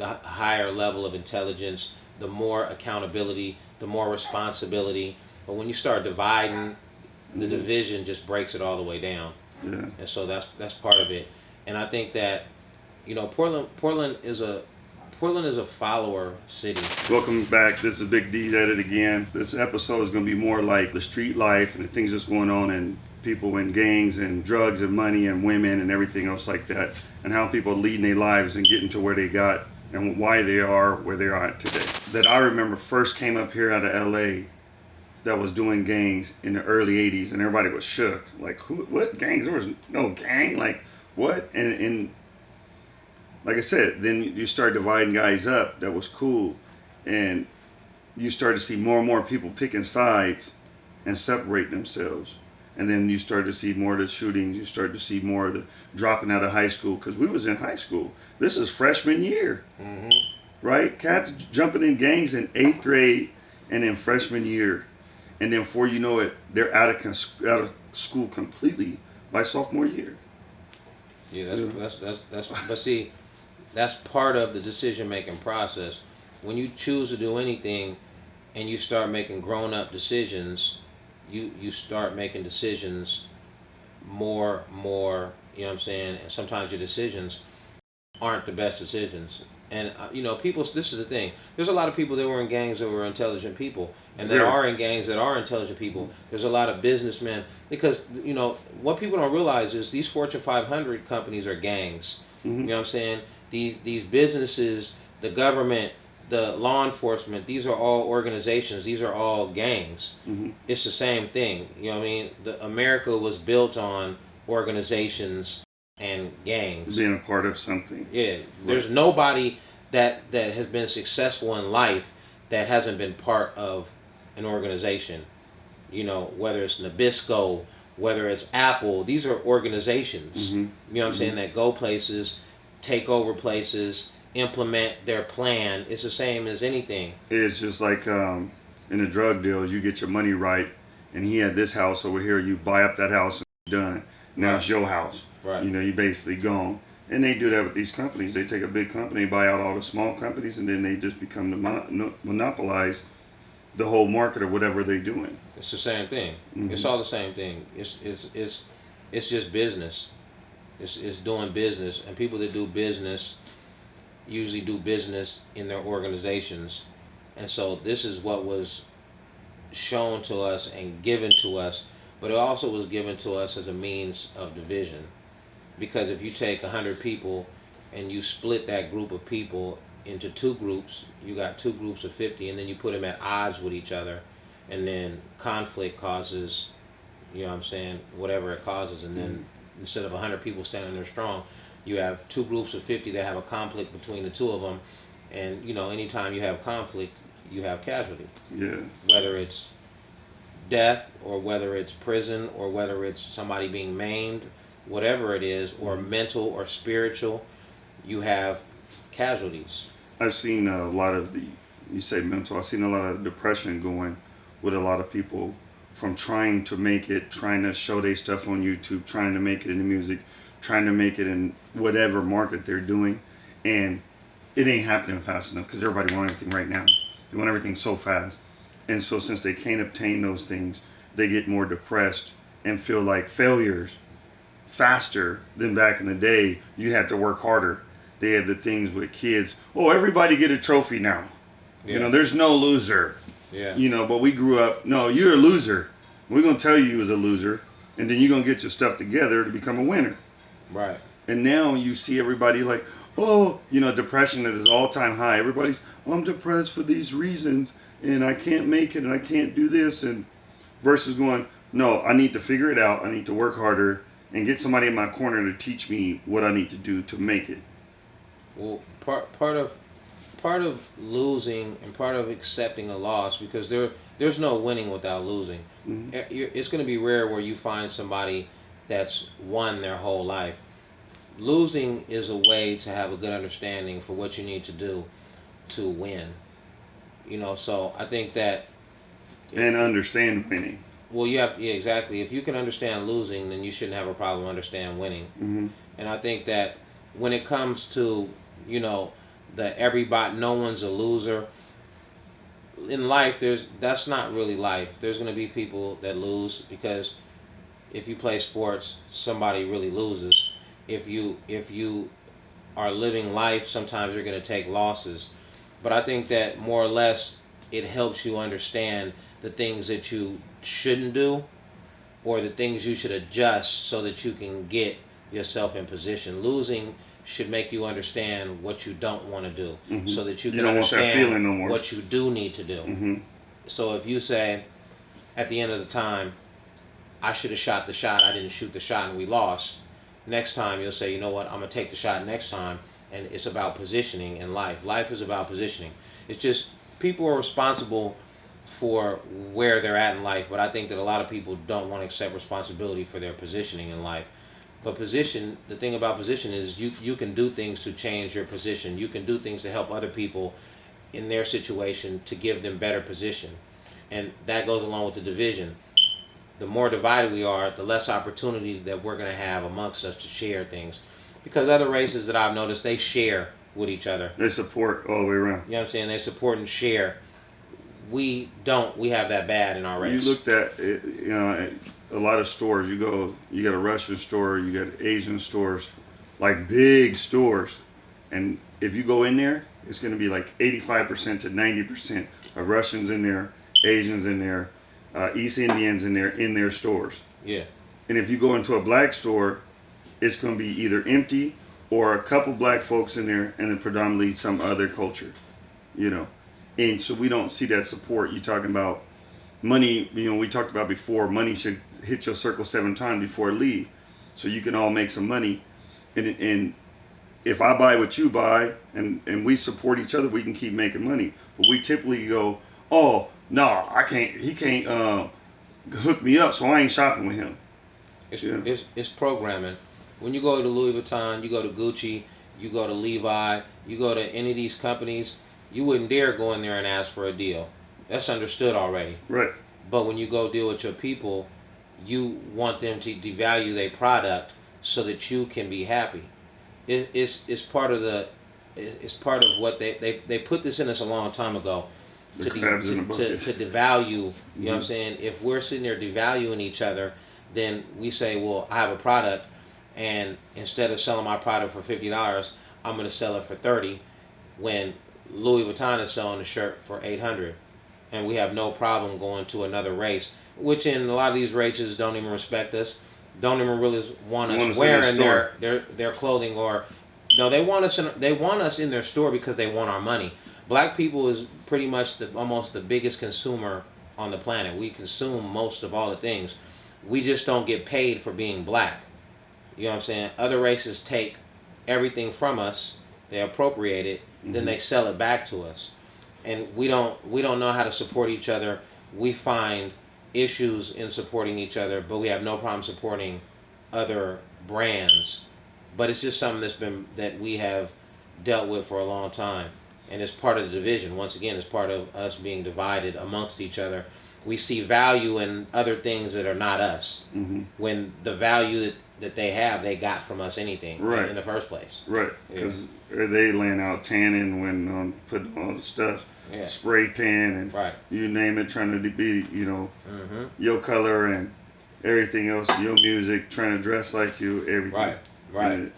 the higher level of intelligence, the more accountability, the more responsibility. But when you start dividing, the Mhm. division just breaks it all the way down. Yeah. And so that's that's part of it. And I think that, you know, Portland Portland is a Portland is a follower city. Welcome back. This is Big D at it again. This episode is going to be more like the street life and the things that's going on and people in gangs and drugs and money and women and everything else like that, and how people are leading their lives and getting to where they got and why they are where they are today. That I remember first came up here out of LA that was doing gangs in the early 80s and everybody was shook. Like, who, what gangs? There was no gang. Like, what? And, and like I said, then you start dividing guys up. That was cool, and you start to see more and more people picking sides and separate themselves. And then you start to see more of the shootings. You start to see more of the dropping out of high school because we was in high school. This is freshman year, hmm right? Cats jumping in gangs in eighth grade and then freshman year, and then before you know it, they're out of cons- out of school completely by sophomore year. Yeah, that's, Yeah. that's that's that's. But see, that's part of the decision making process. When you choose to do anything, and you start making grown up decisions, you you start making decisions more more. You know what I'm saying? And sometimes your decisions aren't the best decisions. And uh, you know, people. This is the thing. There's a lot of people that were in gangs that were intelligent people, and that Yeah. are in gangs that are intelligent people. There's a lot of businessmen because you know what people don't realize is these Fortune 500 companies are gangs. Mhm. You know what I'm saying? These these businesses, the government, the law enforcement. These are all organizations. These are all gangs. Mhm. It's the same thing. You know what I mean? The America was built on organizations and gangs. Being a part of something. Yeah, there's nobody that that has been successful in life that hasn't been part of an organization. You know, whether it's Nabisco, whether it's Apple, these are organizations. Mhm. You know what I'm saying? That go places, take over places, implement their plan. It's the same as anything. It's just like um, in the drug deals, you get your money right, and he had this house over here. You buy up that house and done. Now it's your house. Right. You know, you basically gone. And they do that with these companies. They take a big company, buy out all the small companies, and then they just become the mon- no- monopolize the whole market or whatever they're doing. It's the same thing. Mhm. It's all the same thing. It's it's it's it's just business. It's it's doing business, and people that do business usually do business in their organizations, and so this is what was shown to us and given to us, but it also was given to us as a means of division, because if you take hundred people and you split that group of people into two groups, you got two groups of fifty, and then you put them at odds with each other and then conflict causes you know what i'm saying whatever it causes and then mm. instead of 100 people standing there strong you have two groups of 50 that have a conflict between the two of them and you know anytime you have conflict you have casualty. Yeah. whether it's death or whether it's prison or whether it's somebody being maimed whatever it is or mm-hmm. mental or spiritual you have casualties. I've seen a lot of the, you say mental, I've seen a lot of depression going with a lot of people from trying to make it, trying to show their stuff on YouTube, trying to make it in the music, trying to make it in whatever market they're doing. And it ain't happening fast enough because everybody wants everything right now. They want everything so fast. And so since they can't obtain those things, they get more depressed and feel like failures faster than back in the day. You had to work harder. They had the things with kids. Oh, everybody get a trophy now. You know, there's no loser. yeah You know, but we grew up. No, you're a loser. We're gonna tell you you was a loser, and then you're gonna get your stuff together to become a winner. Right And now you see everybody like, oh, you know, depression at its all-time high. Everybody's, oh, I'm depressed for these reasons, and I can't make it, and I can't do this, and versus going, no, I need to figure it out. I need to work harder and get somebody in my corner to teach me what I need to do to make it. Well, part part of part of losing and part of accepting a loss because there there's no winning without losing. Mhm. Eh, It's going to be rare where you find somebody that's won their whole life. Losing is a way to have a good understanding for what you need to do to win. You know, so I think that And understand winning. well, you have yeah exactly. If you can understand losing, then you shouldn't have a problem understand winning. hmm And I think that when it comes to, you know, the everybody no one's a loser in life there's that's not really life there's going to be people that lose because if you play sports somebody really loses if you if you are living life sometimes you're going to take losses but i think that more or less it helps you understand the things that you shouldn't do or the things you should adjust so that you can get yourself in position losing should make you understand what you don't want to do Mhm. so that you You can want understand no more. what you do need to do hmm so if you say at the end of the time, I should have shot the shot, I didn't shoot the shot and we lost. Next time you'll say, you know what, I'm gonna take the shot next time and it's about positioning in life. Life is about positioning. It's just people are responsible for where they're at in life, but I think that a lot of people don't want to accept responsibility for their positioning in life. But position, the thing about position is you you can do things to change your position. You can do things to help other people in their situation to give them better position. And that goes along with the division. The more divided we are, the less opportunity that we're going to have amongst us to share things. Because other races that I've noticed, they share with each other. They support all the way around. You know what I'm saying? They support and share. We don't. We have that bad in our race. You looked at it, you know eh, a lot of stores. You go, you got a Russian store, you got Asian stores, like big stores, and if you go in there, it's going to be like 85% to 90% of Russians in there, Asians in there, uh, East Indians in their in their stores. yeah. And if you go into a black store, it's going to be either empty or a couple black folks in there and then predominantly some other culture, you know. And so we don't see that support. You're talking about money, you know, we talked about before, money should hit your circle seven times before it leave. So you can all make some money. And, and if I buy what you buy and, and we support each other, we can keep making money. But we typically go, oh, no, I can't, he can't uh, hook me up, so I ain't shopping with him. It's, Yeah. it's, it's programming. When you go to Louis Vuitton, you go to Gucci, you go to Levi, you go to any of these companies, you wouldn't dare go in there and ask for a deal. That's understood already. Right. But when you go deal with your people, you want them to devalue their product so that you can be happy. It, it's, it's part of the it's part of what they, they, they put this in us a long time ago The to, de- crabs in the to, to, to devalue you know what I'm saying? If we're sitting there devaluing each other then we say well I have a product and instead of selling my product for fifty dollars I'm gonna sell it for thirty when Louis Vuitton is selling the shirt for eight hundred. And we have no problem going to another race which in a lot of these races don't even respect us don't even really want us Want us in their wearing their, their their clothing or no they want us in they want us in their store because they want our money black people is pretty much the almost the biggest consumer on the planet. We consume most of all the things. We just don't get paid for being black. You know what i'm saying? Other races take everything from us. They appropriate it. Then Mhm. they sell it back to us. And we don't we don't know how to support each other. We find issues in supporting each other but we have no problem supporting other brands. But it's just something that's been that we have dealt with for a long time and it's part of the division. Once again it's part of us being divided amongst each other. We see value in other things that are not us. Hmm when the value that, that they have they got from us anything Right. in the first place. Right. Because they laying out tanning when um, putting all the stuff, yeah. spray tan and right. you name it, trying to be, you know, hmm your color and everything else, your music, trying to dress like you, everything. right. Right. And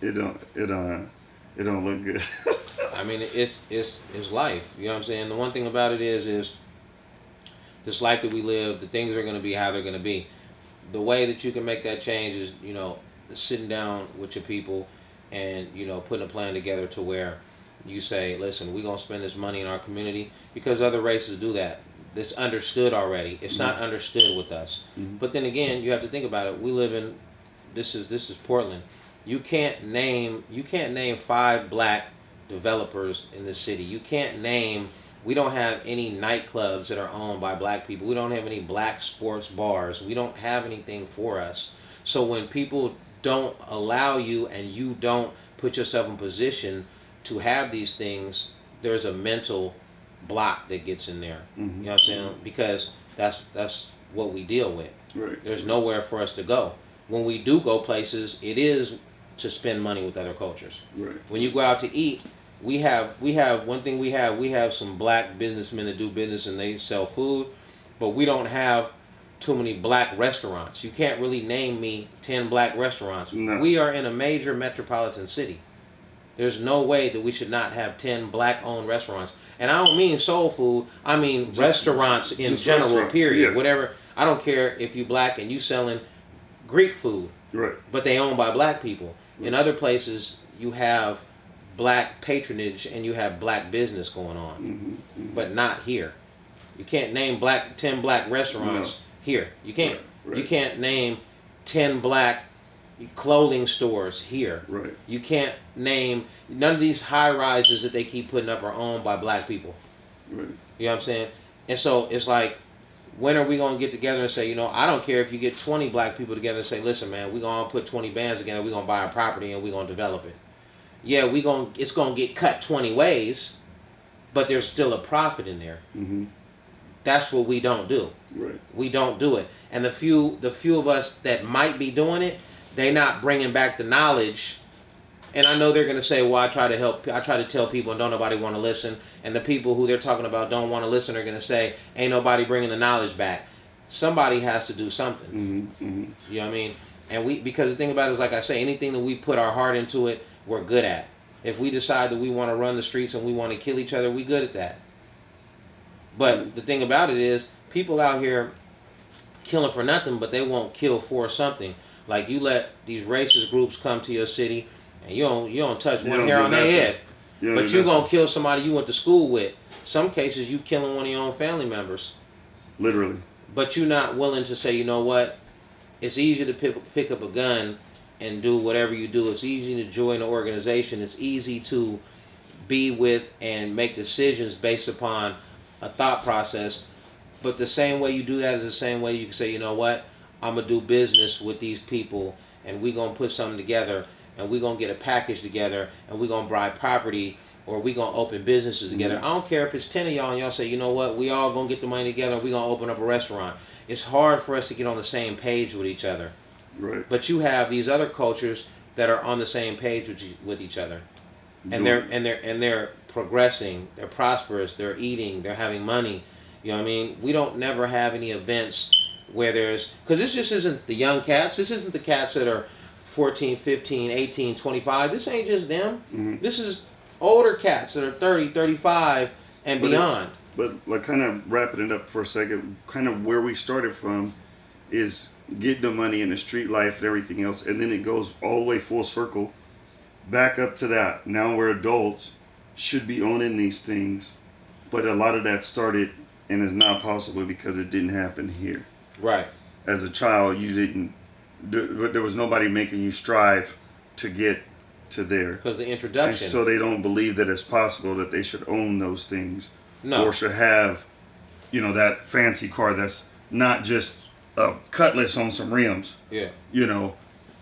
It, it don't, it don't, it don't look good. I mean, it's it's it's life. You know what I'm saying? The one thing about it is is this life that we live. The things are going to be how they're going to be. The way that you can make that change is you know sitting down with your people and you know putting a plan together to where you say, listen, we're gonna spend this money in our community because other races do that. It's understood already. It's not understood with us. Mhm. But then again, you have to think about it. We live in this is this is Portland. You can't name you can't name five black developers in the city. You can't name we don't have any nightclubs that are owned by black people. We don't have any black sports bars. We don't have anything for us. So when people don't allow you and you don't put yourself in position to have these things, there's a mental block that gets in there. Mhm. You know what I'm saying? Because that's that's what we deal with. Right. There's nowhere for us to go. When we do go places, it is to spend money with other cultures. Right. When you go out to eat, we have we have one thing we have we have some black businessmen that do business and they sell food, but we don't have too many black restaurants. You can't really name me ten black restaurants. No. We are in a major metropolitan city. There's no way that we should not have ten black-owned restaurants. And I don't mean soul food. I mean Just- restaurants in just general. Period. yeah. Whatever. I don't care if you black and you selling Greek food Right. but they owned by black people. In other places, you have black patronage and you have black business going on, hmm but not here. You can't name black ten black restaurants here. You can't. Right, You can't name ten black clothing stores here. Right. You can't name none of these high rises that they keep putting up are owned by black people. Right. You know what I'm saying? And so it's like, when are we gonna get together and say, you know, I don't care if you get 20 black people together and say, listen, man, we're gonna put 20 bands together, we're gonna buy a property and we're gonna develop it. Yeah, we gonna it's gonna get cut 20 ways, but there's still a profit in there. hmm That's what we don't do. Right. We don't do it. And the few the few of us that might be doing it, they're not bringing back the knowledge. And I know they're gonna say, "Well, I try to help. I try to tell people, and don't nobody want to listen." And the people who they're talking about don't want to listen are gonna say, "Ain't nobody bringing the knowledge back." Somebody has to do something. hmm hmm You know what I mean? And we because the thing about it is, like I say, anything that we put our heart into it, we're good at. If we decide that we want to run the streets and we want to kill each other, we good at that. But the thing about it is, people out here killing for nothing, but they won't kill for something. Like you let these racist groups come to your city, and you don't you don't touch You one don't hair on their head. Yeah, But you gonna kill somebody you went to school with. Some cases you killing one of your own family members literally. but you're not willing to say, you know what? It's easy to pick, pick up a gun and do whatever you do. It's easy to join an organization. It's easy to be with and make decisions based upon a thought process. But the same way you do that is the same way you can say, you know what? I'm gonna do business with these people, and we're gonna put something together, and we're gonna get a package together, and we're gonna buy property, or we're gonna open businesses together. Mm-hmm. I don't care if it's ten of y'all and y'all say, you know what? We all gonna get the money together. We're gonna open up a restaurant. It's hard for us to get on the same page with each other. Right. But you have these other cultures that are on the same page with, e- with each other, and they're and they're and they're progressing. They're prosperous. They're eating. They're having money. You know what I mean? We don't never have any events where there's because this just isn't the young cats. This isn't the cats that are 14, 15, 18, 25. This ain't just them. Mhm. This is older cats that are 30, 35 and But it- beyond. But like kind of wrapping it up for a second, kind of where we started from is getting the money in the street life and everything else, and then it goes all the way full circle back up to that. Now we're adults, should be owning these things, but a lot of that started and is not possible because it didn't happen here. right. As a child, you didn't. There, there was nobody making you strive to get to there. Because the And introduction. so they don't believe that it's possible that they should own those things no. or should have, you know, that fancy car that's not just a cutlass on some rims, yeah. you know,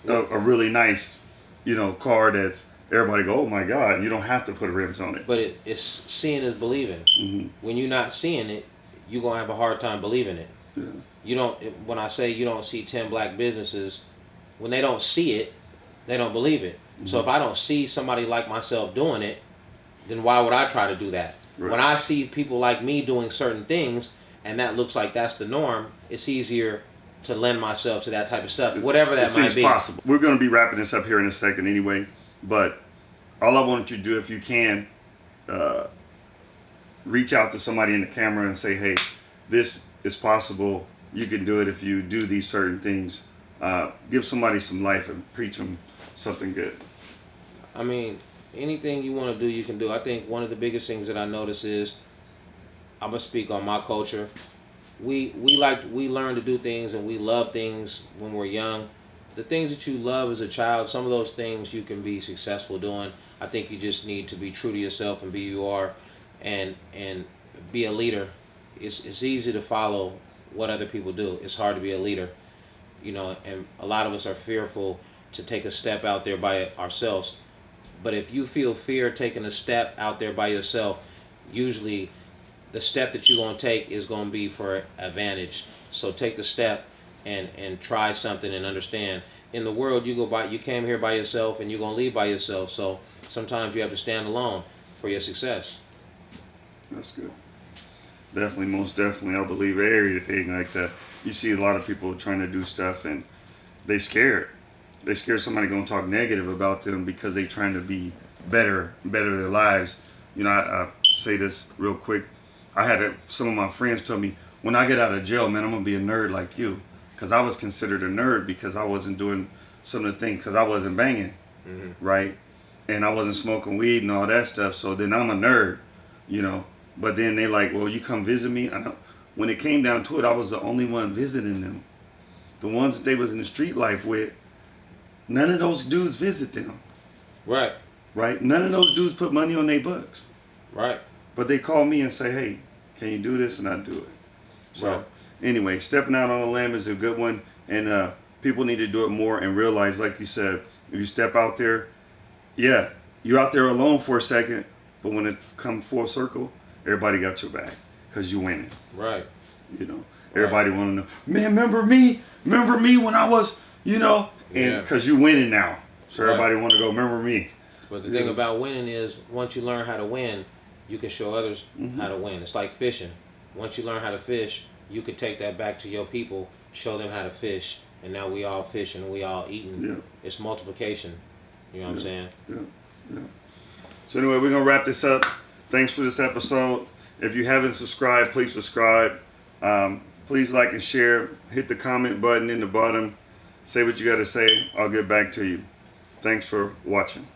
a, a really nice, you know, car that's everybody go, oh my God, you don't have to put rims on it. But it, it's seeing is believing. hmm When you're not seeing it, you're gonna have a hard time believing it. Yeah. You don't. When I say you don't see ten black businesses, when they don't see it, they don't believe it. So if I don't see somebody like myself doing it, then why would I try to do that? Right. When I see people like me doing certain things, and that looks like that's the norm, it's easier to lend myself to that type of stuff, whatever that it might seems be. possible. We're going to be wrapping this up here in a second anyway, but all I want you to do, if you can, uh, reach out to somebody in the camera and say, hey, this is possible. You can do it if you do these certain things. Uh, give somebody some life and preach them something good. I mean, anything you want to do, you can do. I think one of the biggest things that I notice is, I'm gonna speak on my culture. We we like we learn to do things and we love things when we're young. The things that you love as a child, some of those things you can be successful doing. I think you just need to be true to yourself and be who you are, and and be a leader. It's it's easy to follow what other people do. It's hard to be a leader, you know. And a lot of us are fearful to take a step out there by ourselves. But if you feel fear taking a step out there by yourself, usually the step that you're going to take is going to be for advantage. So take the step and and try something and understand. In the world, you go by, you came here by yourself and you're going to leave by yourself. So sometimes you have to stand alone. for your success. That's good. Definitely, most definitely, I believe everything like that. You see a lot of people trying to do stuff and they scared. They scared somebody gonna talk negative about them because they trying to be better, better their lives. You know, I, I say this real quick. I had a, some of my friends tell me when I get out of jail, man, I'm gonna be a nerd like you, because I was considered a nerd because I wasn't doing some of the things because I wasn't banging, Mm-hmm. right, and I wasn't smoking weed and all that stuff. So then I'm a nerd, you know. But then they like, well, you come visit me. I don't, when it came down to it, I was the only one visiting them. The ones that they was in the street life with, none of those dudes visit them, Right, right? None of those dudes put money on their books. right, But they call me and say, hey, can you do this? And I do it. So Right. anyway, stepping out on a limb is a good one. And uh, people need to do it more and realize, like you said, if you step out there, yeah, you're out there alone for a second. But when it comes full circle, everybody got your back because you winning. right. You know, everybody want to know, man, remember me? Remember me when I was, you know, and Yeah. because you winning now. So Right. everybody want to go, remember me. But the thing Yeah. about winning is once you learn how to win, you can show others Mhm. how to win. It's like fishing. Once you learn how to fish, you can take that back to your people, show them how to fish, and now we all fishing and we all eating. Yeah. It's multiplication. You know what I'm saying? Yeah. Yeah. So anyway, we're gonna wrap this up. Thanks for this episode. If you haven't subscribed, please subscribe. Um, please like and share. Hit the comment button in the bottom. Say what you got to say. I'll get back to you. Thanks for watching.